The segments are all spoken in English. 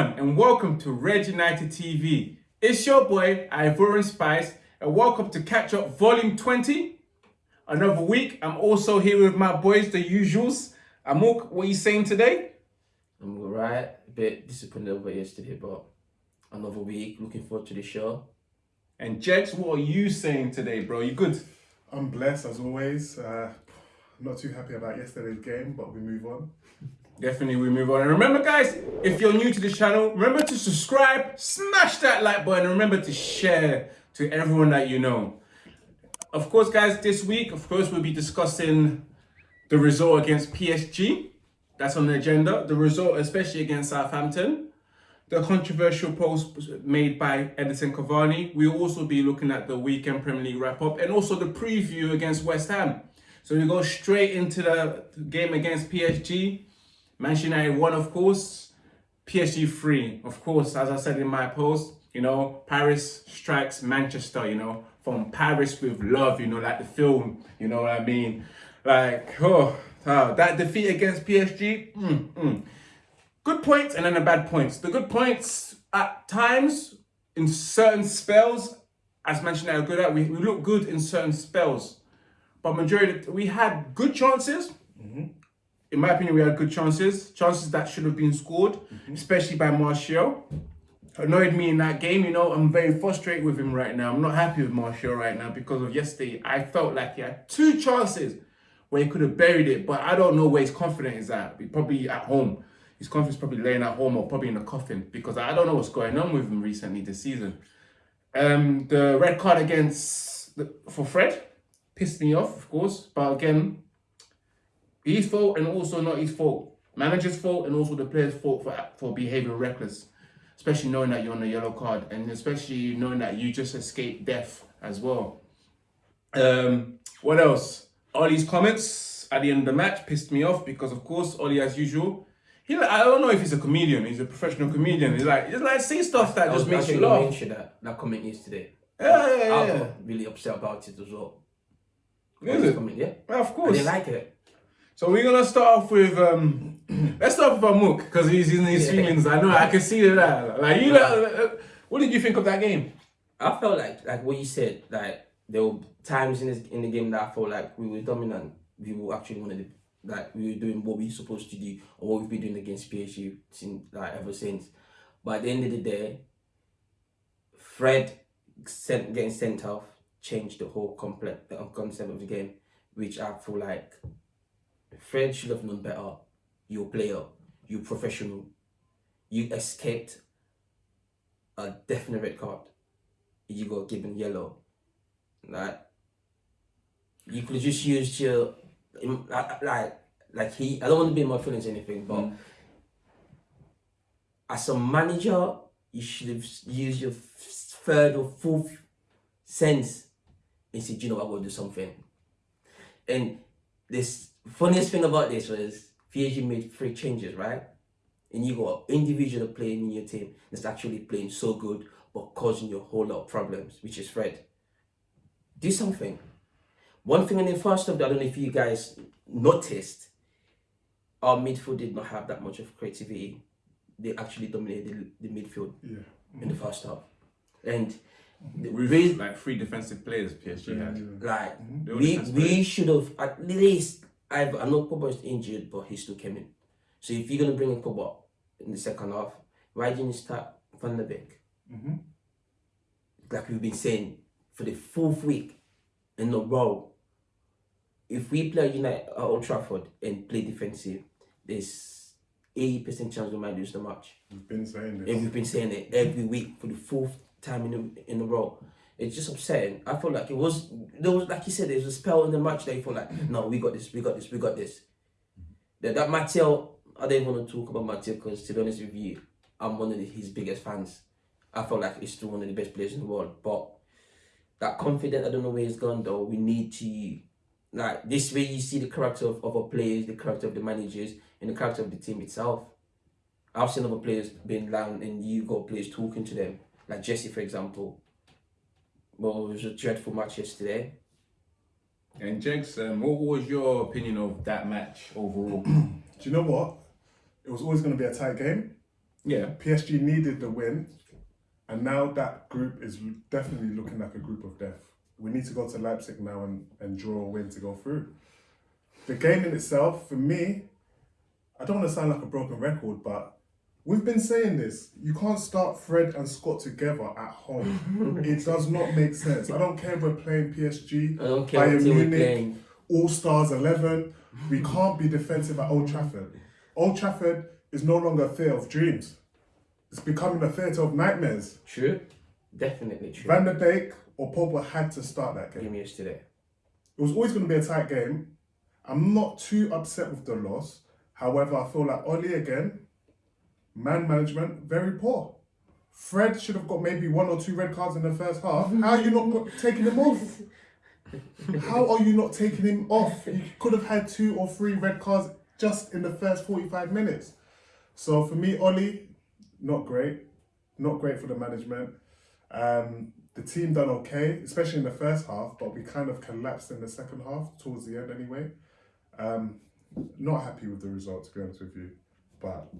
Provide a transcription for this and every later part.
everyone and welcome to Red United TV. It's your boy Ivorian Spice and welcome to Catch Up Volume 20. Another week. I'm also here with my boys, the usuals. Amok, what are you saying today? I'm alright. A bit disappointed over yesterday, but another week. Looking forward to the show. And Jex, what are you saying today, bro? You good? I'm blessed as always. Uh, not too happy about yesterday's game, but we move on. Definitely we move on. And remember guys, if you're new to the channel, remember to subscribe, smash that like button, and remember to share to everyone that you know. Of course, guys, this week, of course, we'll be discussing the result against PSG. That's on the agenda. The result, especially against Southampton. The controversial post made by Edinson Cavani. We'll also be looking at the weekend Premier League wrap-up and also the preview against West Ham. So we go straight into the game against PSG. Manchester United won, of course. PSG free, of course, as I said in my post, you know, Paris strikes Manchester, you know, from Paris with love, you know, like the film, you know what I mean? Like, oh, oh that defeat against PSG, mm, mm. good points and then the bad points. The good points, at times, in certain spells, as mentioned, are good at, we, we look good in certain spells. But majority, we had good chances, mm -hmm in my opinion, we had good chances, chances that should have been scored, mm -hmm. especially by Martial. Annoyed me in that game, you know, I'm very frustrated with him right now. I'm not happy with Martial right now because of yesterday. I felt like he had two chances where he could have buried it, but I don't know where his confidence is at. Probably at home. His confidence probably laying at home or probably in a coffin because I don't know what's going on with him recently this season. Um, the red card against the, for Fred pissed me off, of course, but again, his fault and also not his fault. Manager's fault and also the player's fault for, for behaving reckless. Especially knowing that you're on a yellow card and especially knowing that you just escaped death as well. Um, what else? Ollie's comments at the end of the match pissed me off because of course Ollie as usual he like, I don't know if he's a comedian. He's a professional comedian. He's like, he's like say stuff that just makes you laugh. Mention that that comment yesterday. Yeah, yeah, yeah. I yeah. really upset about it as well. Is it? Comment, yeah? yeah, of course. I didn't like it. So we're gonna start off with um, let's start with Amok because he's in his feelings. I know I can see that. Uh, like you, know, uh, uh, what did you think of that game? I felt like like what you said. Like there were times in this, in the game that I felt like we were dominant. We were actually one of the like we were doing what we were supposed to do or what we've been doing against PSG since like ever since. But at the end of the day, Fred sent, getting sent off changed the whole complex the concept of the game, which I feel like Fred should have known better. You're a player. You're professional. You escaped a definite red card. You got given yellow. Like, you could just use your, like, like he, I don't want to be in my feelings or anything, but mm. as a manager, you should have used your third or fourth sense and said, you know, I will do something. And this funniest thing about this was PSG made three changes, right? And you got individual playing in your team that's actually playing so good but causing you a whole lot of problems, which is Fred. Do something. One thing in the first half, I don't know if you guys noticed, our midfield did not have that much of creativity. They actually dominated the, the midfield yeah. in the first half. And with like three defensive players PSG had. Like mm -hmm. we we should have at least I've, I know Pogba is injured, but he still came in. So if you're going to bring in Pogba in the second half, why didn't you start Van de Beek? Mm -hmm. Like we've been saying for the fourth week in a row, if we play United at Old Trafford and play defensive, there's 80% chance we might lose the match. We've been saying this. And we've been saying it every week for the fourth time in a, in a row it's just upsetting. I feel like it was there was like you said, there was a spell in the match that you feel like, mm-hmm. no, we got this, we got this, we got this. That that Martial, I don't want to talk about Martial because to be honest with you, I'm one of the, his biggest fans. I feel like he's still one of the best players in the world. But that confidence, I don't know where he's gone though. We need to like this way you see the character of, of our players, the character of the managers, and the character of the team itself. I've seen other players being down and you got players talking to them. Like Jesse, for example well, it was a dreadful match yesterday. And Jex, um, what was your opinion of that match overall? Do you know what? It was always going to be a tight game. Yeah. PSG needed the win, and now that group is definitely looking like a group of death. We need to go to Leipzig now and, and draw a win to go through. The game in itself, for me, I don't want to sound like a broken record, but we've been saying this. You can't start Fred and Scott together at home. it does not make sense. I don't care if we're playing PSG, I don't care Bayern Munich. All Stars 11. We can't be defensive at Old Trafford. Old Trafford is no longer a theatre of dreams. It's becoming a theatre of nightmares. True. Definitely true. Van der Beek or Pogba had to start that game. Game yesterday. It was always going to be a tight game. I'm not too upset with the loss. However, I feel like Oli again, man management, very poor. Fred should have got maybe one or two red cards in the first half. How are you not taking him off? How are you not taking him off? You could have had two or three red cards just in the first 45 minutes. So for me, Oli, not great. Not great for the management. Um, the team done okay, especially in the first half, but we kind of collapsed in the second half, towards the end anyway. Um, not happy with the result, to be honest with you. But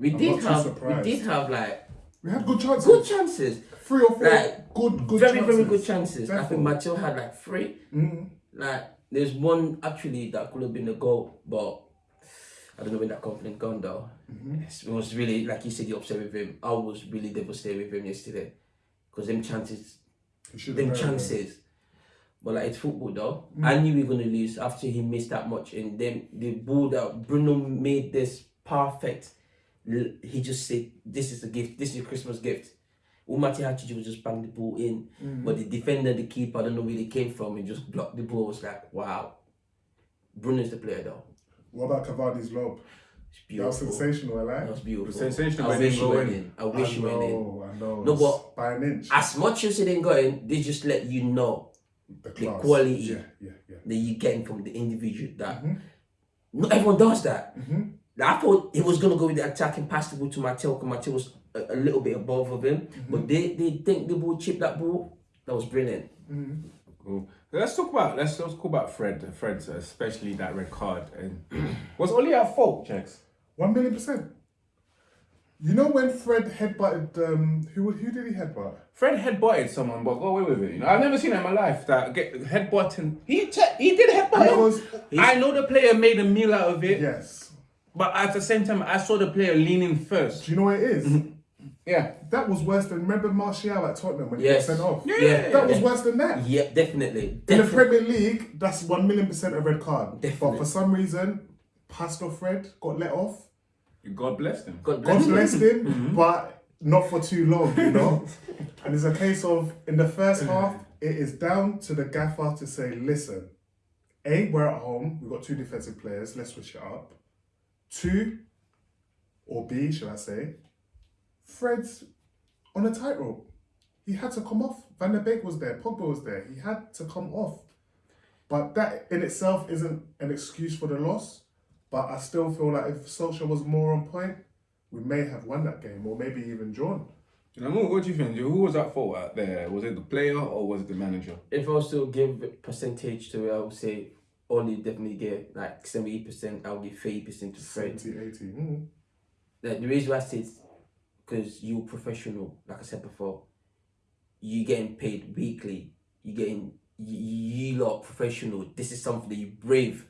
We I'm did have surprised. we did have like we had good chances. good chances. Three or four Like, good, good very, chances. very good chances. I think Definitely. Had like three. Mhm. Like there's one actually that could have been a goal, but I don't know when that confidence gone though. Mm-hmm. It was really like you said, you upset with him. I was really devastated with him yesterday because them chances, He should have them chances. But like it's football though. Mm. I knew we were gonna lose after he missed that much, and then the ball that Bruno made this perfect. L- He just said, "This is a gift. This is a Christmas gift." All Mati had was just bang the ball in, Mm. but the defender, the keeper, I don't know where they came from, and just blocked the ball. I was like, "Wow." Bruno's the player though. What about Cavani's lob? It's That was sensational, I That like. was beautiful. Sensational I wish it he went in. in. I wish I he went in. I know. No, but- by an inch. As much as it didn't go in, they just let you know the, class. quality. Yeah, yeah, yeah. that you're getting from the individual. That Mhm. not everyone does that. Mhm. Like, I thought he was gonna go with the attacking pass the ball to Mateo, because Mateo was a, a little bit above of him. Mm-hmm. But they they think the ball chip that ball. That was brilliant. Mhm. Cool. Let's talk about let's let's talk about Fred. Fred, especially that red card. And was Oli at fault, Jex? One million percent. You know when Fred headbutted um who who did he headbutt? Fred headbutted someone, but got away with it. You know, I've never seen that in my life. That get headbutting. He te- he did headbutt. It him. was I know the player made a meal out of it, yes. But at the same time, I saw the player leaning first. Do you know what it is? Mm-hmm. Yeah. That was worse than remember Martial at Tottenham when Yes. he got sent off. Yeah. That was worse than that. Yeah, definitely. In the Definitely. Premier League, that's one million percent a red card. But for some reason, Pastor Fred got let off. God bless them. God God bless blessed him. him, but not for too long, you know. and it's a case of in the first half, it is down to the gaffer to say, listen, A, we're at home, we've got two defensive players, let's switch it up. Two, or B, should I say, Fred's on a tightrope. He had to come off. Van der Beek was there, Pogba was there. He had to come off. But that in itself isn't an excuse for the loss. But I still feel like if Solskjaer was more on point, we may have won that game or maybe even drawn. You know, what do you think? Who was at fault out there? Was it the player or was it the manager? If I was to give a percentage to it, I would say only definitely get like seventy percent. I'll give thirty percent to Fred. 70, 80. Mm. Like the reason why I say because you're professional, like I said before, you're getting paid weekly. you're getting you, you lot professional. This is something that you brave.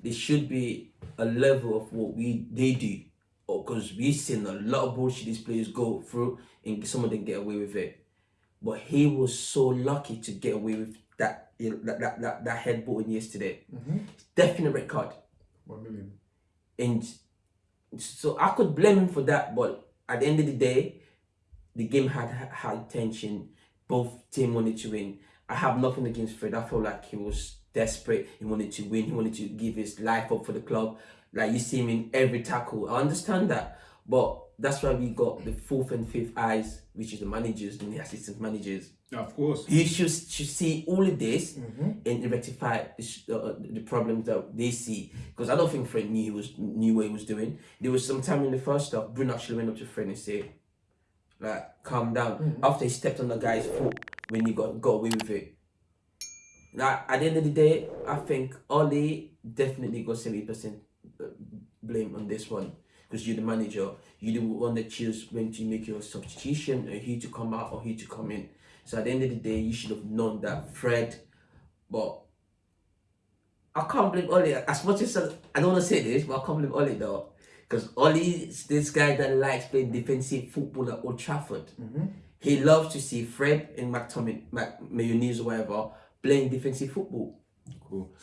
There should be a level of what we they do, because we've seen a lot of bullshit these players go through, and some of them get away with it. But he was so lucky to get away with that you know, that that that, that headbutting yesterday. Mm-hmm. Definite record. One million. And so I could blame him for that, but at the end of the day, the game had had high tension. Both team wanted to win. I have nothing against Fred. I felt like he was desperate. He wanted to win. He wanted to give his life up for the club. Like you see him in every tackle. I understand that, but that's why we got the fourth and fifth eyes, which is the managers and the assistant managers. Of course. He should, should see all of this mm-hmm. and rectify the, uh, uh, the problems that they see. Because I don't think Fred knew he was knew what he was doing. There was some time in the first half, Bruno actually went up to Fred and said, like, calm down. Mm-hmm. After he stepped on the guy's foot when he got, got away with it. Like, at the end of the day, I think Oli definitely got 70% uh, blame on this one. Because you're the manager. You're the one that choose when to make your substitution, or who to come out or who to come in. So at the end of the day, you should have known that Fred. But I can't blame Oli. As much as I I don't want to say this, but I can't blame Oli though. Because Oli is this guy that likes playing defensive football at Old Trafford. He loves to see Fred and McTominay, Mac, Mayonnaise or whatever playing defensive football. Cool.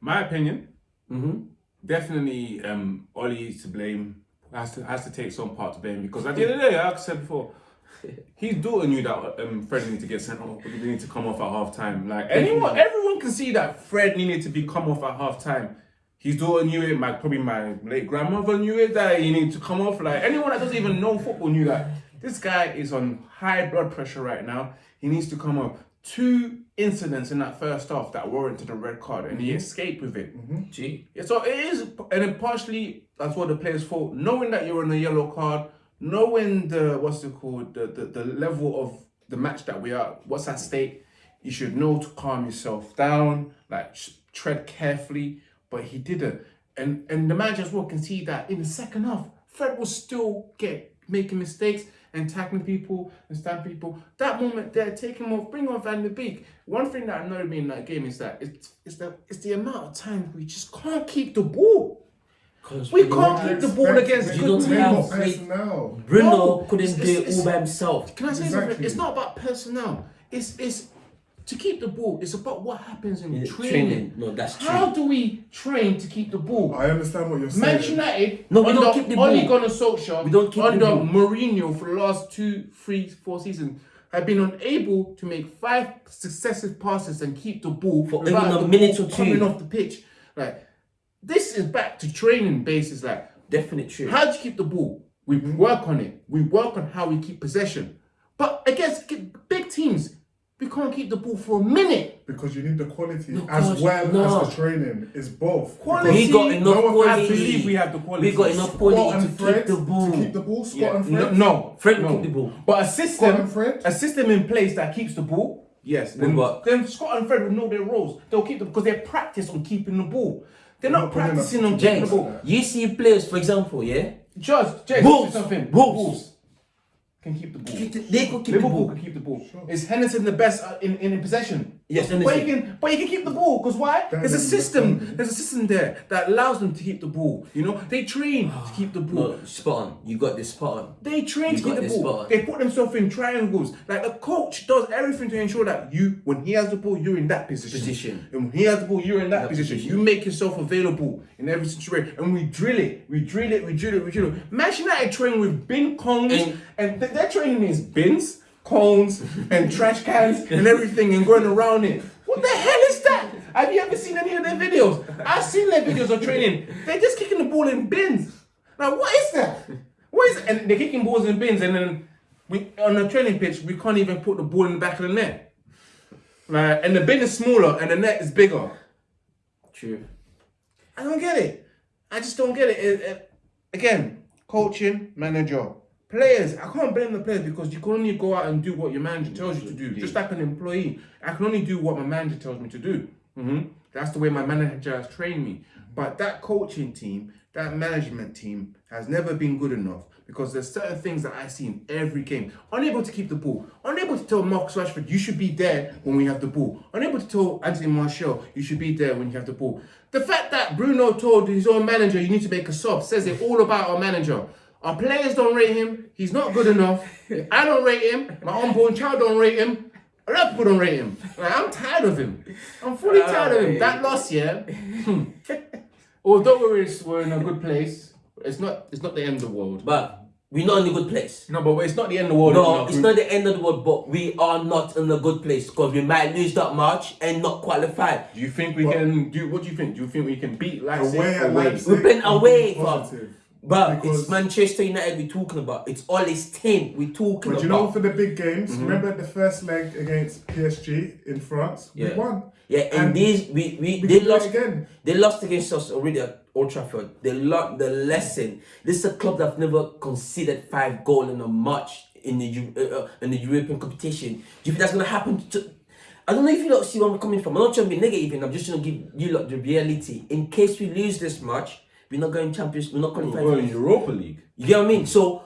My opinion, Mm-hmm. definitely um Ollie is to blame. Has to has to take some part to blame because at the end of the day, like I said before, his daughter knew that um Fred needed to get sent off. He needed to come off at half time. Like anyone, everyone can see that Fred needed to be come off at half time. His daughter knew it. My probably my late grandmother knew it that he needed to come off. Like anyone that doesn't even know football knew that this guy is on high blood pressure right now. He needs to come off. Two incidents in that first half that warranted a red card, and he mm-hmm. escaped with it. Mm-hmm. Gee. Yeah, so it is, and then partially that's what the players thought, Knowing that you're on a yellow card, knowing the what's it called, the, the the level of the match that we are, what's at stake, you should know to calm yourself down, like tread carefully. But he didn't, and and the manager as well can see that in the second half, Fred was still get making mistakes and tackling people and stabbing people. That moment there, take him off, bring on Van der Beek. One thing that annoyed me in that game is that it's it's the it's the amount of times we just can't keep the ball. We can't keep the ball against You good teams. personnel. Bruno No, couldn't it's- do it all by himself. Can I say Exactly. something? It's not about personnel. It's it's to keep the ball. It's about what happens in Yeah, training. training. No, that's true. How do we train to keep the ball? I understand what you're saying. Manchester United, No, we under don't keep the Ole ball. Gunnar Solskjaer, We don't keep the ball. Mourinho for the last two, three, four seasons, have been unable to make five successive passes and keep the ball For even a minute or two. coming off the pitch. Like this is back to training basis. Like Definitely true. how do you keep the ball? We work on it. We work on how we keep possession. But against g- big teams, we can't keep the ball for a minute. Because you need the quality No, as course, well no. as the training. It's both. Quality. we got enough no one- I believe we have the quality. We got enough quality and to Fred keep the ball. To keep the ball. Scott Yeah, and no, Fred. no, Fred no. will keep the ball. But a system, Fred. a system in place that keeps the ball. Yes, then, but- then Scott and Fred will know their roles. They'll keep them because they're practiced on keeping the ball. They're not not practicing on keeping the James, ball. you see players, for example, yeah? Just, Jay, Wolves, say something. Wolves. Can keep the ball. They could keep the Liverpool ball. can keep the ball. Is Henderson the best uh, in, in possession? Yes, but he Henderson. can, but he can keep the ball because why? That There's a system. There's a system there that allows them to keep the ball. You know, they train to keep the ball. Spot on. You got this spot on. They train You to keep the ball. They put themselves in triangles. Like a coach does everything to ensure that you, when he has the ball, you're in that position. Position. And when he has the ball, you're in that, That position. position. You make yourself available in every situation. And we drill it. We drill it. We drill it. We drill it. Manchester United train with bin cones, And- and, th- their training is bins, cones, and trash cans and everything, and going around it. What the hell is that? Have you ever seen any of their videos? I've seen their videos of training. They're just kicking the ball in bins. Now, what is that? What is it? And they're kicking balls in bins, and then we on the training pitch, we can't even put the ball in the back of the net. Like, and the bin is smaller, and the net is bigger. True. I don't get it. I just don't get it. It- it- again, coaching, manager, players. I can't blame the players because you can only go out and do what your manager tells you to do. Just like an employee, I can only do what my manager tells me to do. hmm That's the way my manager has trained me. But that coaching team, that management team, has never been good enough because there's certain things that I see in every game. Unable to keep the ball. Unable to tell Marcus Rashford, you should be there when we have the ball. Unable to tell Anthony Martial, you should be there when you have the ball. The fact that Bruno told his own manager, you need to make a sub, says it all about our manager. Our players don't rate him. He's not good enough. I don't rate him. My unborn child don't rate him. A lot of people don't rate him. Like, I'm tired of him. I'm fully tired of him. That loss, yeah. hmm. Although we're, we're in a good place, it's not. It's not the end of the world. But we're not in a good place. No, but it's not the end of the world. No, it's not the end of the world, but we are not in a good place because we might lose that match and not qualify. Do you think we can do? What do you think? Do you think we can beat Leipzig Away away? Leipzig. We've been away, being fam. But Because- it's Manchester United we're talking about. It's all his team we're talking But about. you know, for the big games, Mm-hmm. remember the first leg against PSG in France? Yeah. We won. yeah, and, and these we, we, We they can do it lost again. They lost against us already at Old Trafford. They learned the lesson. This is a club that never conceded five goals in a match in the uh, uh, in the European competition. Do you think that's gonna happen to? I don't know if you lot see where I'm coming from. I'm not trying to be negative, and I'm just trying to give you lot the reality. In case we lose this match, We're not going Champions. We're not We're qualifying. going Europa League. You get what I mean? So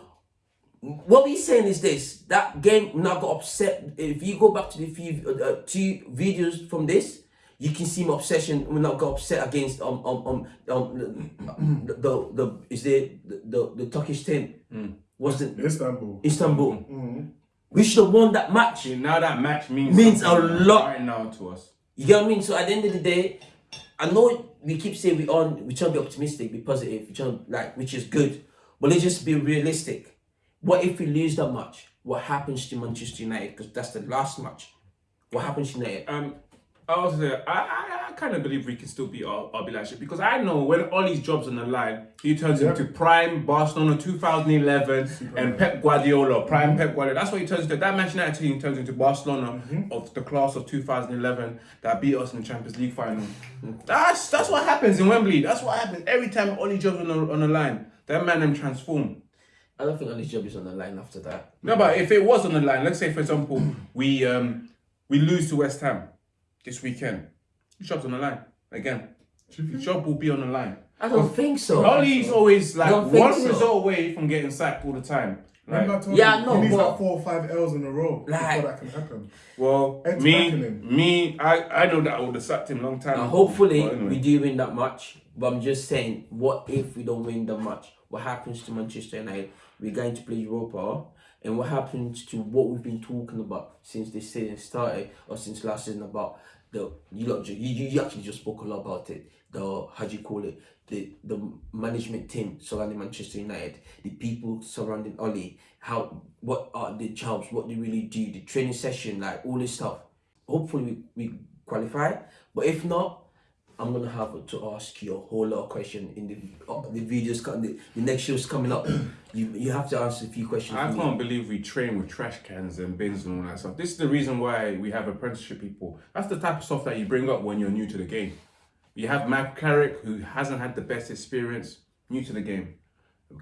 what we're saying is this: that game now got upset. If you go back to the few uh, uh, two videos from this, you can see my obsession. We not got upset against um um um, um the, the the is the the the Turkish team was the Istanbul. Istanbul. We should have won that match. See, now that match means Means a lot. right now to us. You get what I mean? So at the end of the day, I know we keep saying we on we try to be optimistic, be positive, we try like which is good, but let's just be realistic. What if we lose that match? What happens to Manchester United? Because that's the last match. What happens to United? Um, I was there. I, I, I kind of believe we can still beat our, our because I know when Ollie's job's on the line, he turns Yeah. into prime Barcelona 2011 and Pep Guardiola, prime Pep Guardiola. That's what he turns into. That Manchester United team turns into Barcelona of the class of 2011 that beat us in the Champions League final. That's that's what happens in Wembley. That's what happens every time Ollie job's on the, on the line. That man them transform. I don't think Ollie's job is on the line after that. No, but if it was on the line, let's say for example, we um we lose to West Ham this weekend, his job's on the line again. His job will be on the line. I don't think so. Ollie's always like one so. result away from getting sacked all the time. Like, Remember I told Yeah, you, I know, he needs but- like four or five L's in a row Like- before that can happen. well, Ed's me, me, I, I know that I would have sacked him long time. Now, ago. hopefully anyway. we do win that match. But I'm just saying, what if we don't win the match? What happens to Manchester United? We're going to play Europa, and what happens to what we've been talking about since this season started, or since last season about the you lot, you, you you actually just spoke a lot about it. The how do you call it? The the management team surrounding Manchester United, the people surrounding Oli, how what are the jobs, what do they really do, the training session, like all this stuff. Hopefully we, we qualify, but if not, I'm gonna have to ask you a whole lot of questions in the uh, the videos. The, the next show's coming up. you you have to answer a few questions. I can't believe we train with trash cans and bins and all that stuff. This is the reason why we have apprenticeship people. That's the type of stuff that you bring up when you're new to the game. You have Matt Carrick, who hasn't had the best experience, new to the game.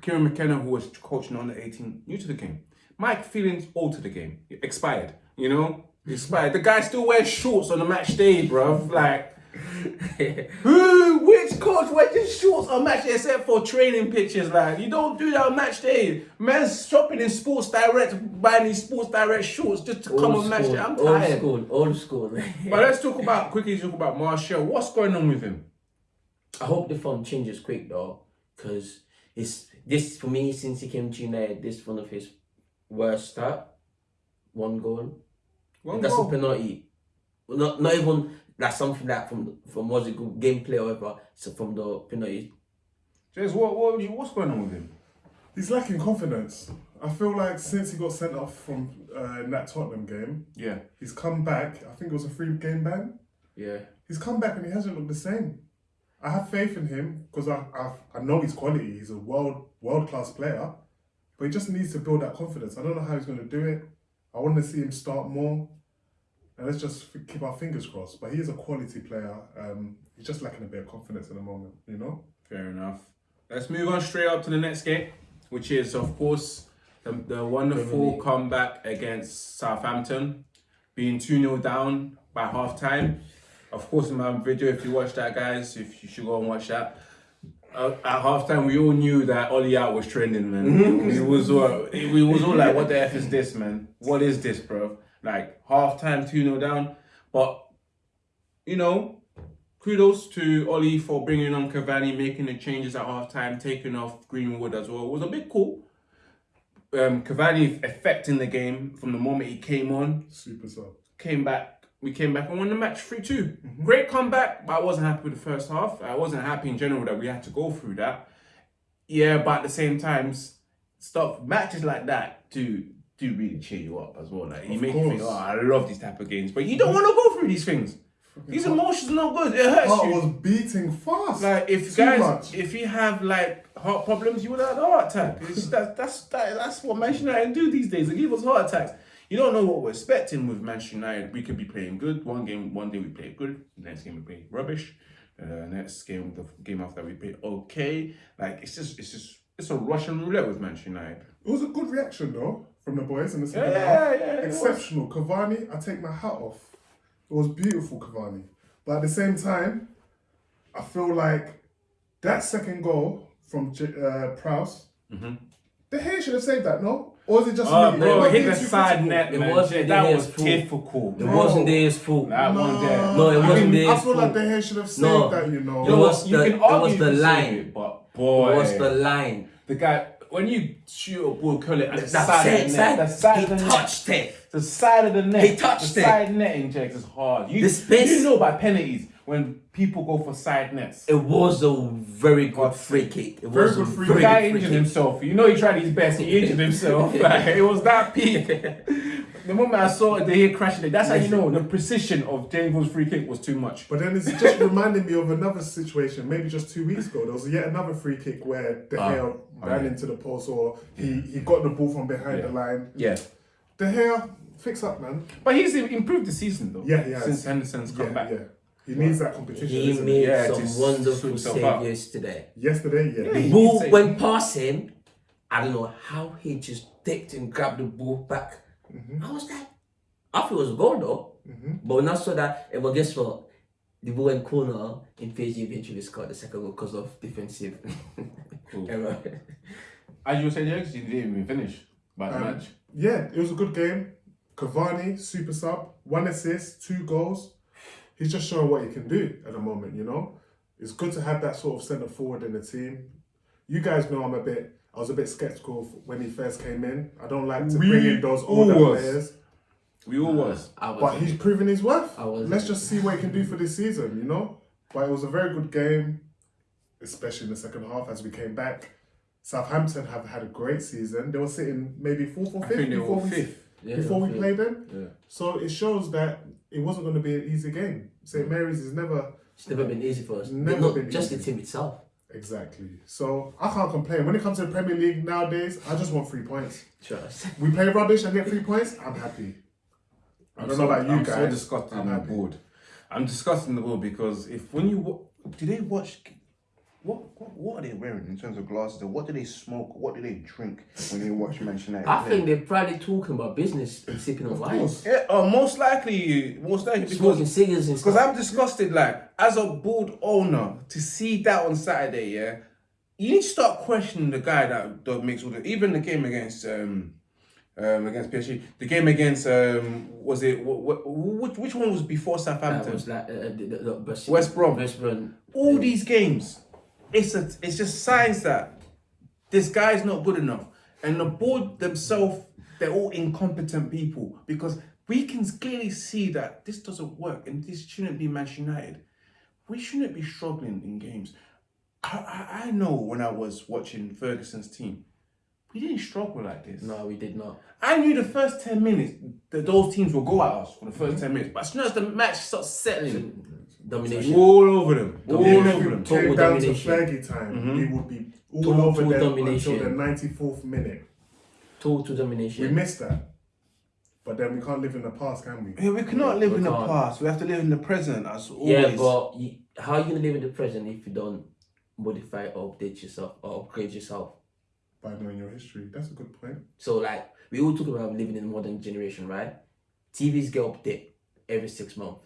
Kieran McKenna, who was coaching under 18, new to the game. Mike Phelan, old to the game, expired. You know, expired. The guy still wears shorts on the match day, bruv. Like, who, which coach wears his shorts on match day except for training pictures? Like, you don't do that on match day. Man's shopping in Sports Direct, buying these Sports Direct shorts just to come on match day. I'm old tired. school, old school. But let's talk about quickly talk about Martial. What's going on with him? I hope the form changes quick though, because it's this for me since he came to United. This is one of his worst start. One goal. One That's goal. a penalty. Not not even like something that from from was it good gameplay or whatever. So from the penalty. Jex, what, what, what's going on with him? He's lacking confidence. I feel like since he got sent off from uh, in that Tottenham game, Yeah. he's come back. I think it was a free game ban. Yeah. He's come back and he hasn't looked the same. I have faith in him because I, I I know his quality. He's a world world class player, but he just needs to build that confidence. I don't know how he's going to do it. I want to see him start more, and let's just keep our fingers crossed. But he is a quality player. Um, he's just lacking a bit of confidence at the moment. You know. Fair enough. Let's move on straight up to the next game, which is, of course, the, the wonderful comeback against Southampton, being 2 0 down by half time. Of course, in my video, if you watch that, guys, if you should go and watch that. Uh, at half time, we all knew that Ollie out was trending, man. we was all, we was all like, "What the f is this, man? What is this, bro?" Like half time, two 0 down. But you know, kudos to Ollie for bringing on Cavani, making the changes at half time, taking off Greenwood as well. It was a bit cool. Um, Cavani affecting the game from the moment he came on, Super sub. came back. We came back and won the match 3 2. Great comeback, but I wasn't happy with the first half. I wasn't happy in general that we had to go through that. Yeah, but at the same time, stuff matches like that do do really cheer you up as well. Like you make you think, oh, I love these type of games, but you don't want to go through these things. These emotions are not good. It hurts Heart you. was beating fast. Like if Too guys, much. if you have like heart problems, you would have a heart attack. It's, that, that's that, that's what Manchester United do these days. They give us heart attacks. You don't know what we're expecting with Manchester United. We could be playing good one game, one day we play good, next game we play rubbish. Uh, next game, the game after we play okay. Like it's just, it's just, it's a Russian roulette with Manchester United. It was a good reaction though from the boys in the second yeah, half. yeah, it was. Exceptional. Cavani, I take my hat off. It was beautiful, Cavani. But at the same time, I feel like That second goal from J- uh, Prowse, Mm-hmm. De Gea should have saved that, no? Or is it just Oh, me? bro, Am hit the side critical? net, It wasn't that was fault. difficult. It Bro. wasn't Dea's fault. That one there. No, it I wasn't mean, I Dea's feel like the De Gea should have saved No. that, you know. It was you the- can it was the line. it, but boy, It was the line. the guy when you shoot a ball, curl it at the That side, of the net, the side, he of the net. touched it. The side of the net. He touched the it. side netting checks is hard. You, The space- you know by penalties when people go for side nets. It was a very good free kick. It Very was good a free The guy good free injured kick. himself. You know he tried his best. He injured himself. like, it was that peak. the moment I saw it, the head crashing it. That's how you know the precision of James' free kick was too much. But then it's just reminding me of another situation, maybe just two weeks ago. There was yet another free kick where De ah, Gea oh, ran yeah. into the post or he, he got the ball from behind Yeah. the line. Yeah. De Gea, fix up, man. But he's improved the season though. Yeah, yeah. Since Henderson's come Yeah, back. yeah. He needs that competition. He made Yeah, some wonderful saves himself save out. yesterday. Yesterday, yeah. Yeah, The he- ball say- went past him. I don't know how he just dipped and grabbed the ball back. Mm-hmm. I was like, I thought it was a goal though. But when I saw that, eh, well, guess what? The ball went corner and PSG eventually scored the second goal because of defensive error. As you said, James, you didn't even finish by the Um, match. Yeah, it was a good game. Cavani, super sub, one assist, two goals. He's just showing what he can do at the moment, you know? It's good to have that sort of centre forward in the team. You guys know I'm a bit, I was a bit skeptical when he first came in. I don't like to We bring in those older was. players. We all was. I was. But he's proven his worth. I was- Let's just see what he can do for this season, you know? But it was a very good game, especially in the second half as we came back. Southampton have had a great season. They were sitting maybe fourth or I fifth before were we fifth. Yeah, before we fifth. played them. Yeah. So it shows that it wasn't going to be an easy game. St mm. Mary's is never It's never been easy for us. Never Not been just easy. the team itself. exactly. So I can't complain. When it comes to the Premier League nowadays, I just want three points. Trust. We play rubbish and get three points. I'm happy. I don't know about you I'm guys. so disgusted I'm in the happy. board. I'm disgusted in the board because if when you do they watch What, what what are they wearing in terms of glasses? Or what do they smoke? What do they drink when they watch Manchester United? I play? think they're probably talking about business and sipping on wine. Yeah, uh, most likely, most likely because, Smoking because cigars and because. I'm disgusted. Like as a board owner, to see that on Saturday, yeah, you need to start questioning the guy that, that makes all the even the game against um um against PSG, the game against um was it what, what which which one was before That Southampton? was like uh, the, the, the West, West Brom. West Brom. all these games, it's a, it's just signs that this guy's not good enough, and the board themselves, they're all incompetent people because we can clearly see that this doesn't work, and this shouldn't be Manchester United. We shouldn't be struggling in games. I, I, I know when I was watching Ferguson's team, we didn't struggle like this. No, we did not. I knew the first 10 minutes that those teams will go at us for the 1st mm-hmm. 10 minutes. But as soon as the match starts settling, Domination. all over them. All Even over if them. it came Total down to domination. Fergie time, mm-hmm. we would be all Total over them domination. until the 94th minute. Total domination. We missed that. But then we can't live in the past, can we? Yeah, we cannot live we in the can't. past. We have to live in the present as always. Yeah, but you, how are you gonna live in the present if you don't modify or update yourself or upgrade yourself? By knowing your history. That's a good point. So like we all talk about living in the modern generation, right? TVs get updated every six months.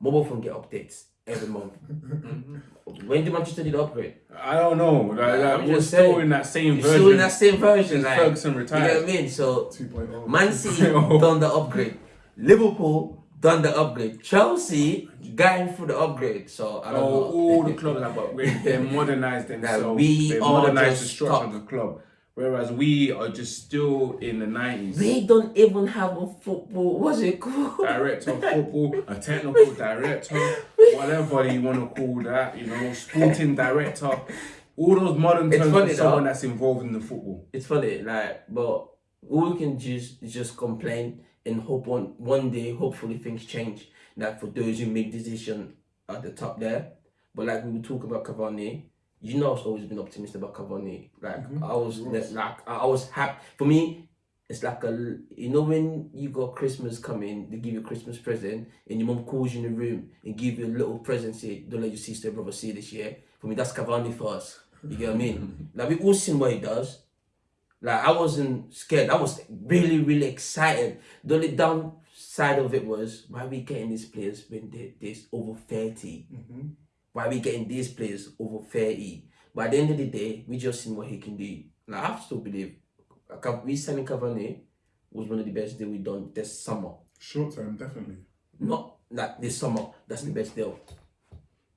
Mobile phone get updates every month. Mm-hmm. when did Manchester need to upgrade? I don't know. Like, like, I'm we're just still saying. in that same version. still in that same version, since like Ferguson you know retired. what I mean? So 2.0. Man City done the upgrade. Liverpool done the upgrade. Chelsea going through the upgrade. So I don't Oh, know. all the clubs have upgraded. They modernized themselves. we they are modernized the structure stuck. of the club. Whereas we are just still in the 90s. They don't even have a football. What's it called? director of football, a technical director, whatever you want to call that, you know, sporting director, all those modern terms funny for someone though. that's involved in the football. It's funny, like, but all we can just is just complain and hope on one day, hopefully things change. Like for those who make decision at the top there, but like we were talking about Cavani, you know, I've always been optimistic about Cavani. Like mm-hmm. I was like I was happy. For me, it's like a you know when you got Christmas coming, they give you a Christmas present, and your mom calls you in the room and give you a little present. Say, don't let your sister brother see this year. For me, that's Cavani for us. You get what I mean? Like we all seen what he does. Like I wasn't scared. I was really, really excited. The only downside of it was why we getting these players when they this over 30 mm-hmm. Why we getting these players over thirty? But at the end of the day, we just seen what he can do. Like, I still believe Ca- we signing Cavani was one of the best deal we done this summer. Short term, definitely. Not like this summer. That's the best deal.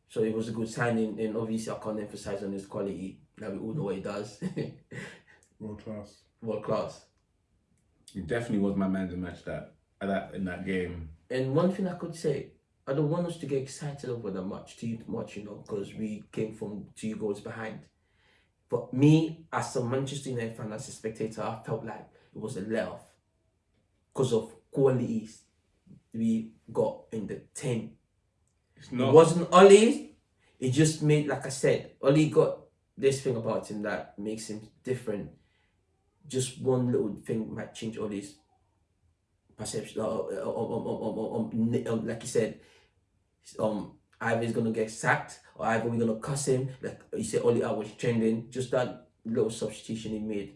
So it was a good signing, and obviously I can't emphasize on his quality. Like we all know what he does, World class. world class. He definitely was my man to match that that in that game. And one thing I could say, I don't want us to get excited over that much too much, you know, because we came from two goals behind. But me, as a Manchester United fan, as a spectator, I felt like it was a let off because of qualities we got in the team. It's It wasn't Oli. It just made, like I said, Oli got this thing about him that makes him different. Just one little thing might change Oli's perception. Uh, uh, um, um, um, um, um, um, um, like you said, um, either he's gonna get sacked or either we're gonna cuss him. Like you said, Oli, I was trending. Just that little substitution he made.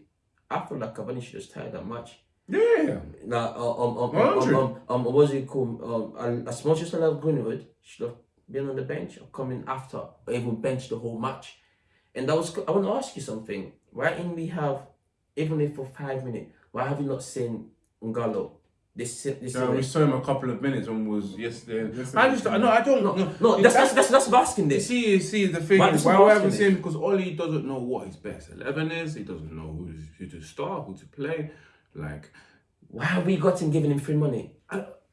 I feel like Cavani should have started that match. yeah. Like, uh, um, um, um, um, um, um, what's it called? Um, and as much as I love Greenwood, should have been on the bench or coming after, or even bench the whole match. And that was, I want to ask you something. Why in we have, even if for five minutes, why have you not seen Ighalo? This, this, So we saw him a couple of minutes when was yesterday. Yesterday. I just no, I don't no, know. no, that's, that's, that's, that's what I'm asking You this. see, you see, the thing Why is, does why we ask haven't this? seen because Oli doesn't know what his best eleven is. He doesn't know who, who to start, who to play. Like, Why have we got him giving him free money?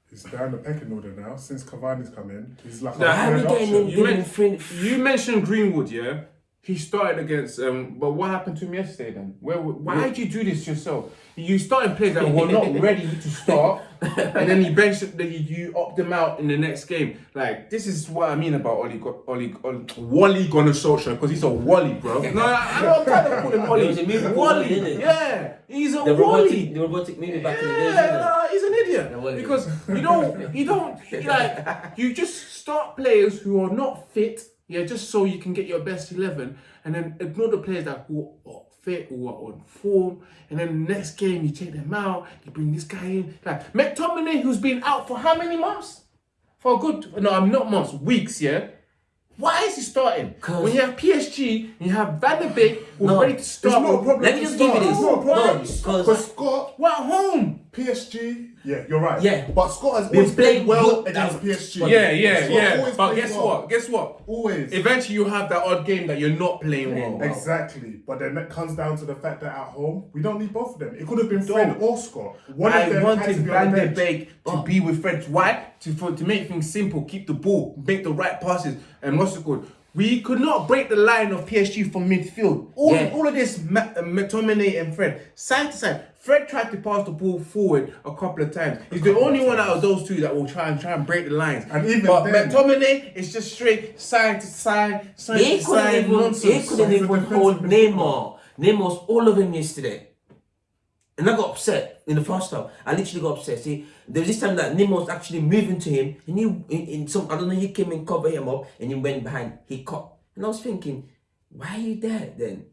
He's down the pecking order now. Since Cavani's come in, he's like Nah, a Why are we getting him. You giving meant- free? you mentioned Greenwood, yeah. He started against, um, but what happened to him yesterday then? Where, why did you do this yourself? You started players that were not ready to start, and then you benched, then you, you opt them out in the next game. Like this is what I mean about Oli, Oli, Oli Wally Gunnar Solskjaer because he's a Wally, bro. No, I, I don't try to call him He was a Wally, Wally, yeah, he's a The Wally. robotic, the robotic movie back in the days, Yeah, nah, he's an idiot. Yeah, he- because you don't, you don't like, you just start players who are not fit, yeah, just so you can get your best eleven, and then ignore the players that who are fit, who are on form, and then the next game you take them out, you bring this guy in, like McTominay, who's been out for how many months? For a good, no, I'm not months, weeks, yeah. Why is he starting? 'Cause- When you have PSG, you have Van der Beek, who's No, ready to It's not a problem. Let me to just give you start. this. It's not a problem. No, 'cause- Because Scott, We're at home. PSG, yeah, you're right. Yeah. But Scott has Been always played playing well good. against PSG. Yeah, yeah, Scott yeah. always But guess well. what? Guess what? Always. Eventually, you have that odd game that you're not playing well. Exactly, but then it comes down to the fact that at home we don't need both of them. It could have been Fred Don't. or Scott. One of them had to wanted be on Van the der. Beek to be with Fred. Why? To for, to make things simple, keep the ball, make the right passes, and what's it called? We could not break the line of PSG from midfield. All, Yeah. all of this, Ma- uh, McTominay and Fred, side to side. Fred tried to pass the ball forward a couple of times. He's the only one out of those two that will try and try and break the lines. And even but then- McTominay is just straight side to side, side He to side even, he nonsense. couldn't even hold midfielder. Neymar. Neymar was all of him yesterday. And I got upset in the first half. I literally got upset. See, there was this time that Nemo was actually moving to him. And he, in, in some, I don't know, he came and covered him up and he went behind. He caught. And I was thinking, why are you there then?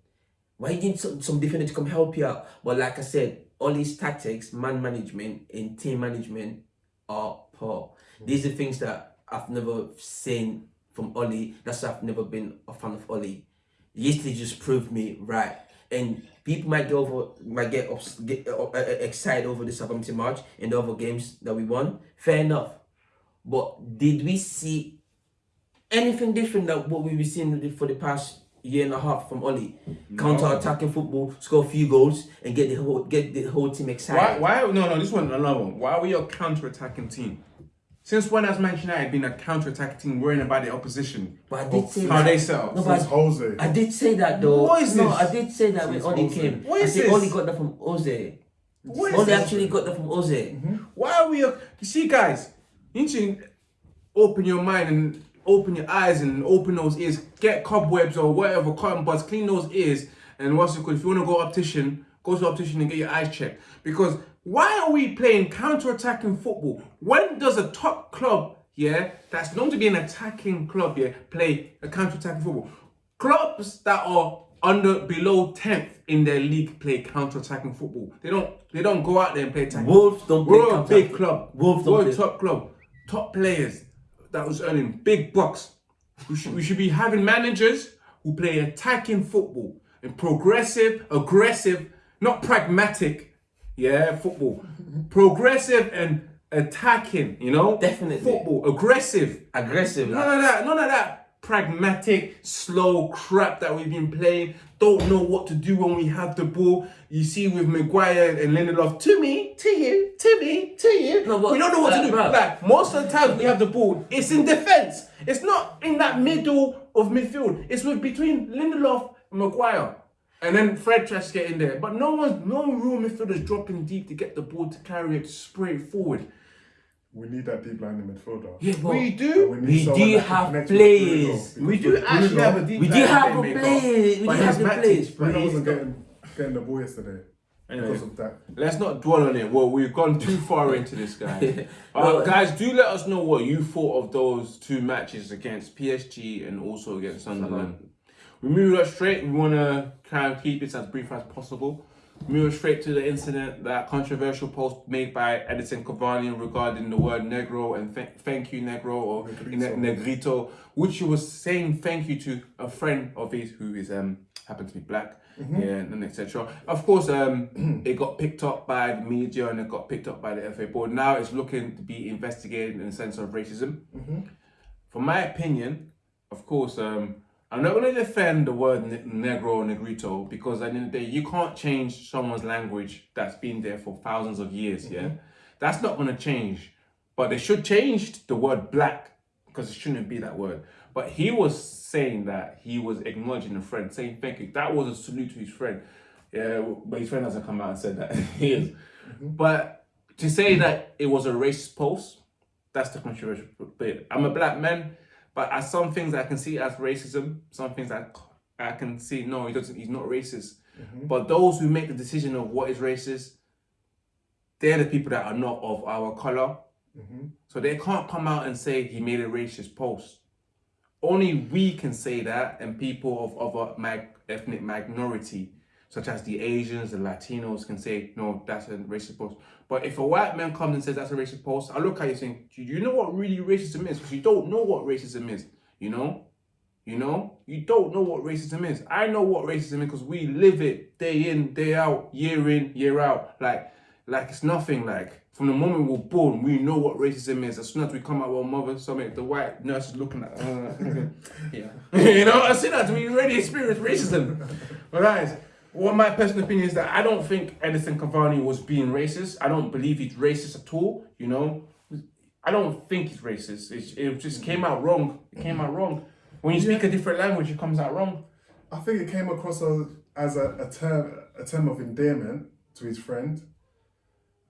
Why need some, some defender to come help you out? But like I said, all these tactics, man management, and team management are poor. These are things that I've never seen from Oli. That's why I've never been a fan of Oli. Yesterday just proved me right. And people might get over, might get, ups, get uh, uh, uh, excited over the Southampton match and the other games that we won. Fair enough. But did we see anything different than what we've been seeing for the past year and a half from Oli? Counter-attacking football, score a few goals, and get the whole get the whole team excited. Why? Why? No, no. This one, another one. Why are we a counter-attacking team? Since when has Manchester United been a counter-attacking team, worrying about the opposition? But I did say How that. they up? No, but Jose. I did say that though. What is no, this? I did say that when Since Oli Ozil. came. What I is said this? Oli got that from Oze. What Oli this? actually got that from Oze. Mm-hmm. Why are we? You see, guys, you need to open your mind and open your eyes and open those ears. Get cobwebs or whatever, cotton buds, clean those ears. And what's it called? If you want to go optician, go to optician and get your eyes checked. Because why are we playing counter-attacking football? When does a top club, yeah, that's known to be an attacking club, yeah, play a counter-attacking football? Clubs that are under below 10th in their league play counter-attacking football. They don't they don't go out there and play attacking. Wolves don't play We're a big club. Wolves don't We're a play- top club. Top players that was earning big bucks. We should we should be having managers who play attacking football and progressive, aggressive, not pragmatic, yeah, football. progressive and attacking, you know? Definitely. Football, aggressive. Aggressive. None Like, of that, none of that pragmatic, slow crap that we've been playing. Don't know what to do when we have the ball. You see with Maguire and Lindelof, to me, to you, to me, to you. No, we don't know what to do. Like most of the time we have the ball, it's in defense. It's not in that middle of midfield. It's with between Lindelof and Maguire. And then Fred tries to get in there. But no one's no room real midfielders dropping deep to get the ball to carry it, to spray it forward. We need that deep line in midfielder. Yeah, we do. need We do have players. We do actually have a deep we do have a playmaker, player. We but do have the Matic, players. but Bruno wasn't not- getting, getting the ball yesterday Anyway. because of that. Let's not dwell on it. Well, we've gone too far into this, guys. uh, guys, do let us know what you thought of those two matches against PSG and also against Sunderland. We move on straight. We want to try and keep it as brief as possible. Move straight to the incident, that controversial post made by Edinson Cavani regarding the word negro and th- thank you negro or Negrito. ne- negrito, which he was saying thank you to a friend of his who is um happened to be black, yeah, and etc. Of course, um, it got picked up by the media and it got picked up by the FA board. Now it's looking to be investigated in the sense of racism. From my opinion, of course, um, I'm not going to defend the word negro or negrito because at the end of the day, you can't change someone's language that's been there for thousands of years. Yeah, mm-hmm. that's not going to change. But they should change the word black because it shouldn't be that word. But he was saying that he was acknowledging a friend, saying thank you. That was a salute to his friend. Yeah, but his friend hasn't come out and said that he is. Mm-hmm. But to say that it was a racist post, that's the controversial bit. I'm a black man, but as some things I can see as racism, some things I I can see no, he doesn't. He's not racist. Mm-hmm. But those who make the decision of what is racist, they're the people that are not of our color. Mm-hmm. So they can't come out and say he made a racist post. Only we can say that, and people of other mag- ethnic minority, such as the Asians, the Latinos, can say, no, that's a racist post. But if a white man comes and says that's a racist post, I look at you saying, do you know what really racism is? Because you don't know what racism is, you know? You know? You don't know what racism is. I know what racism is because we live it day in, day out, year in, year out. Like, like it's nothing like from the moment we're born, we know what racism is. As soon as we come out of our mother, something the white nurse is looking at, uh, yeah, you know. As soon as we already experience racism, but guys, what my personal opinion is that I don't think Edinson Cavani was being racist. I don't believe he's racist at all. You know, I don't think he's racist. It, it just came out wrong. It came out wrong. When you speak a different language, it comes out wrong. I think it came across as, as a, a term a term of endearment to his friend.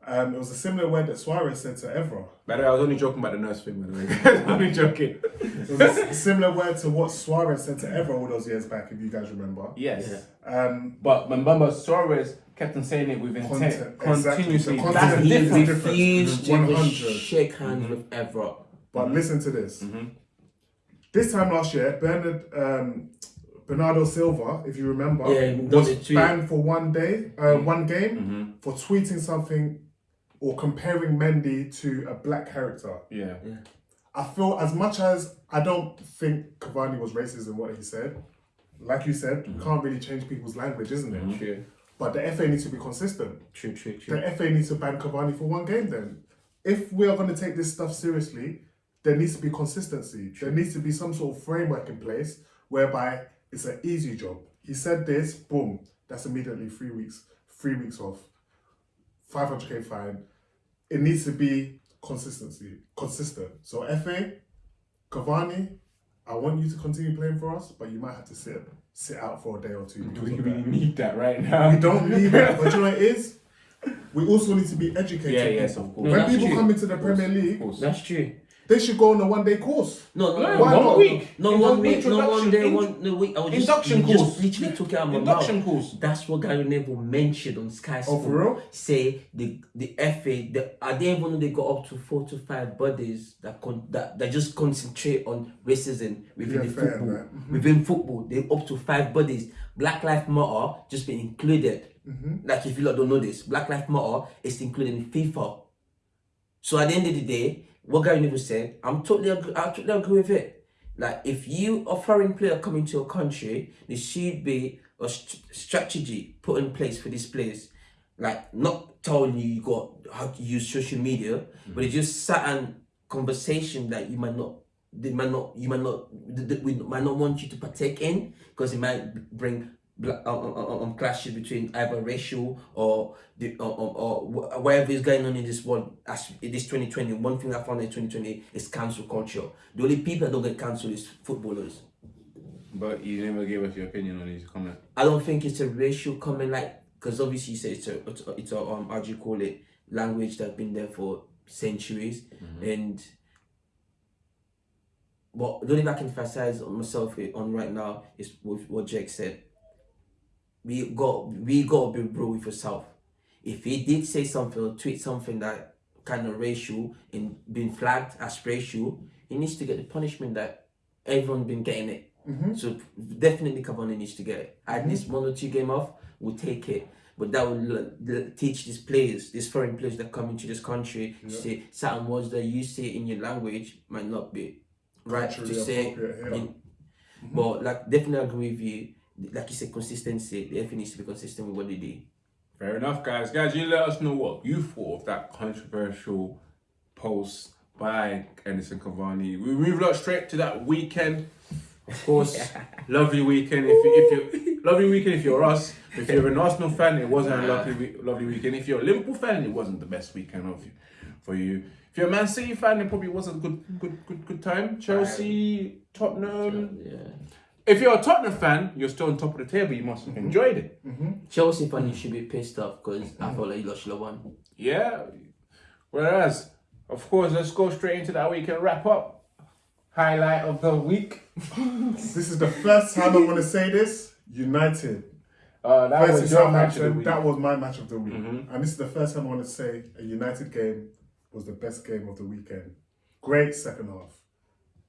Um, it was a similar word that Suarez said to Evra. By the way, I was only joking about the nurse thing, by the way. I'm only joking. It was a s- similar word to what Suarez said to Evra all those years back, if you guys remember. Yes. Um, But Mbamba Suarez kept on saying it with intent Content, exactly. continuously. That's content the he difference. refused to shake hands with Evra. but listen to this. Mm-hmm. This time last year, Bernard um, Bernardo Silva, if you remember, Yeah, was banned for one day, uh, Mm-hmm. one game, for tweeting something or comparing Mendy to a black character. Yeah. yeah. I feel as much as I don't think Cavani was racist in what he said, like you said, Mm-hmm. you can't really change people's language, isn't it? True. But the FA needs to be consistent. True, true, true. The FA needs to ban Cavani for one game then. If we are going to take this stuff seriously, there needs to be consistency. There needs to be some sort of framework in place whereby it's an easy job. He said this, boom, that's immediately three weeks, three weeks off. 500k fine. It needs to be consistency, consistent. So FA, Cavani, I want you to continue playing for us, but you might have to sit sit out for a day or two. Do we of really that. need that right now? We don't need that, but you know what it is? We also need to be educated. Yeah, yes, of course. No, When that's people true. come into the Premier League. That's true. They should go on a one day course. No, no, No, no, one not? week. no, In one week, no one day, one no week. I was just, induction you course. just literally took it out of my Induction mouth. course. That's what Gary Neville mentioned on Sky Oh, Sports. for real? Say the the FA, the, I didn't even know they got up to four to five bodies that con, that, that just concentrate on racism within Yeah, the fair, football. right. Mhm. Within football, they up to five bodies. Black Lives Matter just been included. Mm-hmm. Like if you lot don't know this, Black Lives Matter is included in FIFA. So at the end of the day, what Gary Neville said, I'm totally agree, I totally agree with it. Like if you a foreign player coming to a country, there should be a st- strategy put in place for this players. Like not telling you you got how to use social media, mm. but it's just certain conversation that you might not they might not you might not we might not want you to partake in because it might bring um, um, um, um, clashes between either racial or the or, or, or whatever is going on in this world as in this 2020 one thing i found in 2020 is cancel culture the only people that don't get cancelled is footballers But you never gave us your opinion on his comment. I don't think it's a racial comment, like because obviously you say it's a it's a, it's a um how do you call it language that's been there for centuries, and what the only thing I can emphasize on myself on right now is what Jake said. We got we got to be real with yourself. If he did say something or tweet something that kind of racial and been flagged as racial, he needs to get the punishment that everyone's been getting it. Mm-hmm. So definitely Cavani needs to get it. At mm-hmm. least one or two game off, we'll take it. But that will teach these players, these foreign players that come into this country, to say certain words that you say in your language might not be right to say. yeah. in- mm-hmm. But like definitely agree with you. Like you said, consistency. The FA needs to be consistent with what they do. Fair enough, guys. Guys, you let us know what you thought of that controversial post by Edinson Cavani. We move on straight to that weekend. Of course, lovely weekend. If you, if you lovely weekend if you're us. If you're an Arsenal fan, it wasn't a lovely lovely weekend. If you're a Liverpool fan, it wasn't the best weekend of you, for you. If you're a Man City fan, it probably wasn't a good good good good time. Chelsea, Tottenham. Yeah. If you're a Tottenham fan, you're still on top of the table. You must have enjoyed it. Chelsea fan, you should be pissed off because I felt like you lost your one. Yeah. Whereas, of course, let's go straight into that weekend wrap up. Highlight of the week. This is the first time I want to say this. United Uh, that versus was your match of the week. That was my match of the week, Mhm. and this is the first time I want to say a United game was the best game of the weekend. Great second half.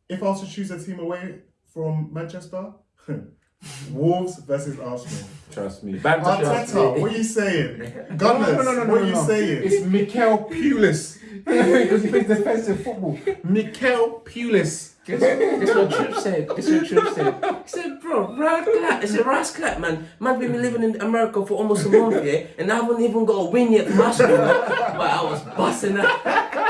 If I was to choose a team away from Manchester, Wolves versus Arsenal. Trust me. Banter trust me. Arteta, what are you saying? Gunners, what are you saying? It's Mikel Pulis. because he plays defensive football. Mikel Pulis. Guess, guess what Trip said? Guess what Trip said? He said, bro, rascal, it's a rascal, man. Man, been living in America for almost a month, yeah, and I haven't even got a win yet from Arsenal. But I was busting up.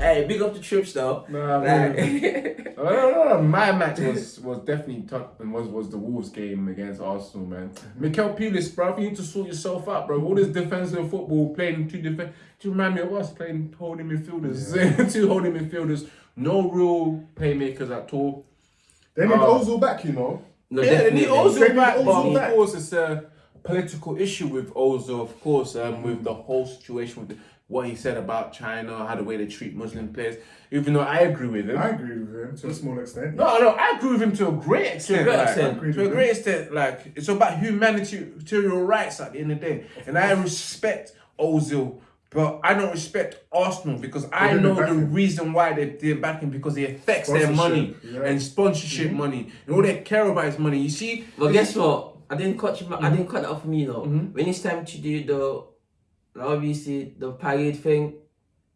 Hey, big up to Trips though. Nah, Like- man. No, no, no, no. My match was was definitely Tottenham was was the Wolves game against Arsenal, man. Mikel Pulis, bro, you need to sort yourself out, bro. All this defensive football, playing two defense. Do you remind me of us playing holding midfielders? two holding midfielders, no real playmakers at all. They need Oh. Ozil back, you know. No, yeah, they need. Ozil back, Ozil but back. of course it's a political issue with Ozil, of course, um, with the whole situation with the, what he said about China, how the way they treat Muslim players. Even though I agree with him. I agree with him to a small extent. No, no, I agree with him to a great extent. great like, extent. Agreed To a with great extent, like it's about humanitarian rights at the end of the day, and I respect Ozil, but I don't respect Arsenal because I know the reason why they did back him because it affects their money Sponsorship. Mm-hmm. and sponsorship money, and all they care about is money. You see, But guess what? I didn't cut you. I didn't cut that off from you though. When it's time to do the, obviously the parade thing,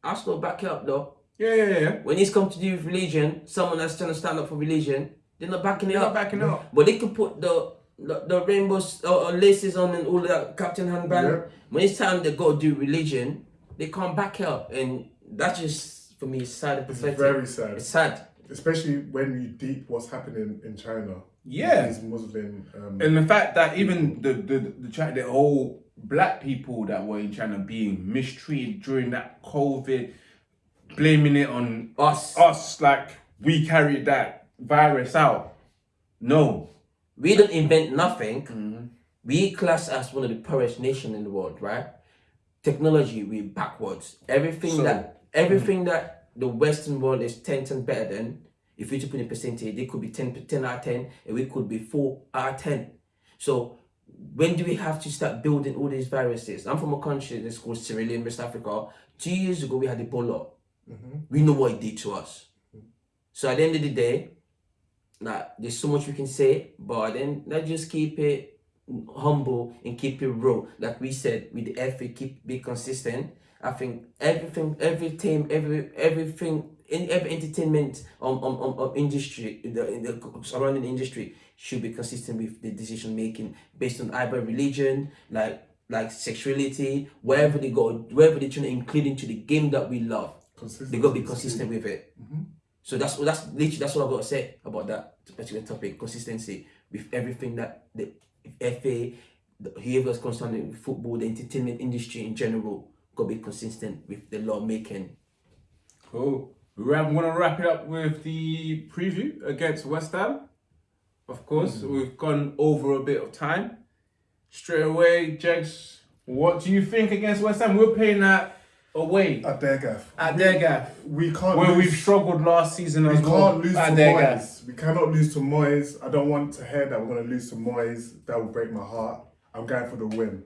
Arsenal back it up though. yeah, yeah, yeah. When it's come to do with religion, someone that's trying to stand up for religion, they're not backing it They're up. not backing up. But they can put the the, the rainbows uh, uh, laces on and all that captain handband. Yeah. When it's time they go do religion, they can't back it up, and that's just for me it's sad and It's pathetic. very sad. It's sad. Especially when you deep what's happening in China. Yeah. These Muslim. Um, And the fact that even the the the, Chi- the whole black people that were in China being mistreated during that COVID, blaming it on Us, us, like we carried that virus out. No. we don't invent nothing. Mm-hmm. We class as one of the poorest nation in the world, right? Technology, we backwards. Everything So- that everything mm-hmm. that the Western world is ten times better than. If you to put in percentage, they could be 10, 10 out of ten, and we could be four out of ten. So when do we have to start building all these viruses? I'm from a country that's called Sierra Leone, West Africa. Two years ago, we had Ebola. We know what it did to us. So at the end of the day, like there's so much we can say, but then let's just keep it humble and keep it real. Like we said, with the FA, keep be consistent. I think everything, every team, every everything in every entertainment um, um, um, um industry, the, in the surrounding industry should be consistent with the decision making based on either religion, like like sexuality, wherever they go, wherever they're trying to include into the game that we love, they got to be consistent with it. Mm-hmm. So that's that's literally that's what I've got to say about that particular topic: consistency with everything that the FA, the, whoever's concerned with football, the entertainment industry in general, got to be consistent with the law making. Cool. We're going to wrap it up with the preview against West Ham. Of course, mm. we've gone over a bit of time. Straight away, Jex, what do you think against West Ham? We're playing that away at their gaff. At their gaff. We can't. Where lose, we've struggled last season we as well. can't lose to Moyes. We cannot lose to Moyes. I don't want to hear that we're going to lose to Moyes. That will break my heart. I'm going for the win.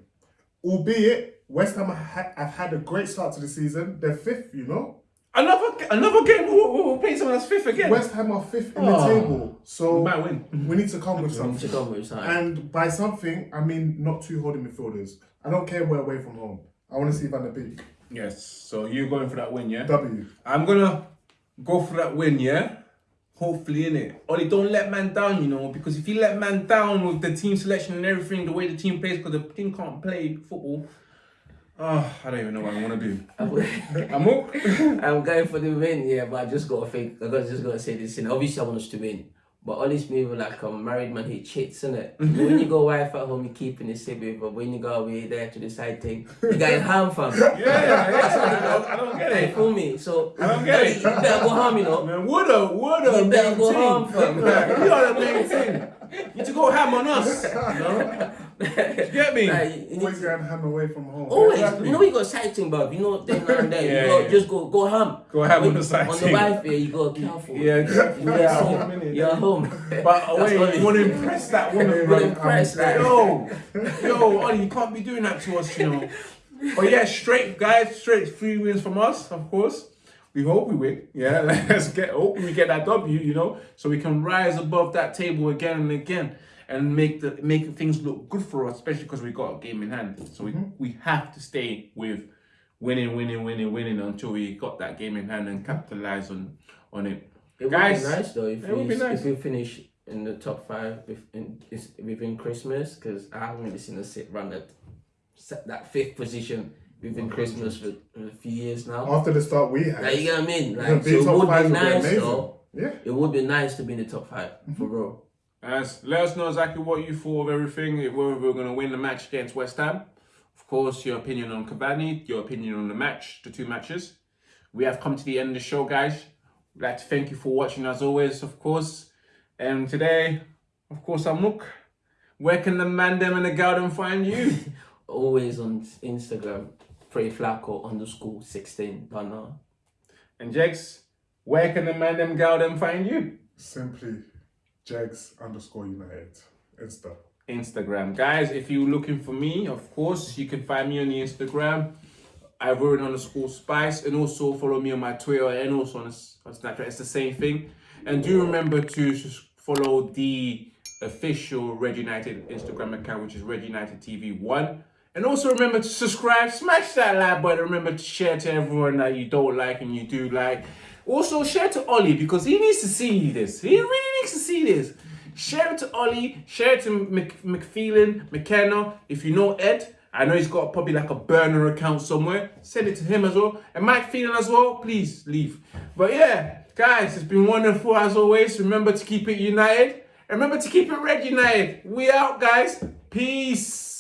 Albeit, West Ham have had a great start to the season. They're fifth, you know. Another another game, we'll, we'll play someone that's fifth again. West Ham are fifth in the Oh. table, so We might win. we need to come with something. to come with something. And by something, I mean not two holding midfielders. I don't care we're away from home. I want to see Van der Beek. Yes. So you're going for that win, yeah? W. I'm gonna go for that win, yeah. Hopefully, in it. Ollie, don't let man down, you know, because if you let man down with the team selection and everything, the way the team plays, because the team can't play football. Oh, I don't even know what I want to do. I'm up. I'm going for the win, yeah, but I just gotta think. I just gotta say this, and obviously I want us to win. But all this moving like a married man, he cheats, innit? when you go wife at home, you keeping it safe, but when you go away there to the side thing, you got harm fam. Yeah, yeah, yeah. I don't get it. fool me. So I don't get it. You better go harm, you know. Man, woulda, woulda, You better go thing. home, fam. We are the main thing. You need to go ham on us. You know? You get me? Like, Always to- going ham away from home. Oh, Always, Exactly. you know you got side thing, bro. You know then and there, Yeah, you go yeah. just go go ham. Go ham on the side On the wife, yeah, you go careful. Yeah, careful. You're Yeah, home, home. You're at home. But uh, That's wait, you want to impress that woman, You're bro. impressed, like. Yo, yo, Ollie, you can't be doing that to us, you know. But yeah, straight guys, straight three wins from us, of course. We hope we win. Yeah, let's get hope we get that W, you know, so we can rise above that table again and again and make the make things look good for us, especially because we got a game in hand. So we, mm-hmm. we have to stay with winning, winning, winning, winning until we got that game in hand and capitalize on on it. It would be nice though if we nice. if we finish in the top five within within Christmas because I haven't really seen us sit around that set that fifth position within Christmas for a few years now. After the start we had, Like you know what I mean? Like so it would five be would be nice though. Yeah. It would be nice to be in the top 5 for mm-hmm. real. As let us know exactly what you thought of everything. If whether we're going to win the match against West Ham, of course, your opinion on Cavani, your opinion on the match, the two matches. We have come to the end of the show, guys. We'd like to thank you for watching as always, of course. And today, of course, I'm Mook. Where can the man them and the gal them find you? Always on Instagram, Pray Flacco underscore sixteen. Don't and Jex, where can the man them gal them find you? Simply Jex underscore United. Insta. Instagram. Guys, if you're looking for me, of course, you can find me on the Instagram. Ivorian underscore spice and also follow me on my Twitter and also on, on Snapchat. It's the same thing. And do remember to follow the official Red United Instagram account, which is Red United TV One. And also remember to subscribe, smash that like button. Remember to share to everyone that you don't like and you do like. Also share to Ollie because he needs to see this. He really needs to see this. Share it to Ollie, share it to Mc, McPheelan, McKenna. If you know Ed, I know he's got probably like a burner account somewhere. Send it to him as well. And Mike as well, please leave. But yeah, guys, it's been wonderful as always. Remember to keep it united. Remember to keep it red united. We out, guys. Peace.